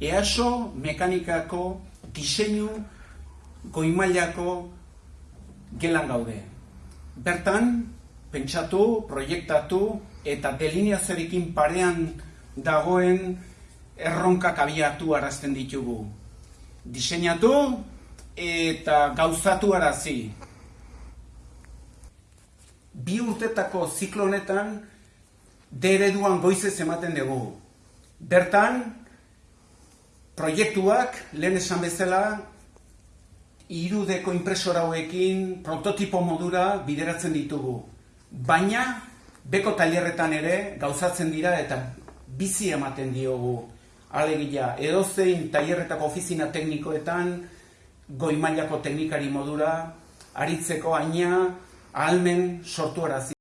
EASO mekanikako diseinu goimailako gelan gaude. Bertan, pentsatu, proiektatu eta delineazioarekin parean dagoen erronkak abiatu arazten ditugu. Diseinatu eta gauzatu arazi. Bi urtetako ziklo honetan D ereduan goizez ematen dugu. Bertan, proiektuak, lehen esan bezala, irudeko impresora hauekin prototipo modura bideratzen ditugu. Baina, beko tailerretan ere gauzatzen dira eta bizi ematen diogu. Alegia, edozein tailerretako ofizina teknikoetan, goi mailako teknikari modura, aritzeko aina, ahalmen sortu arazi.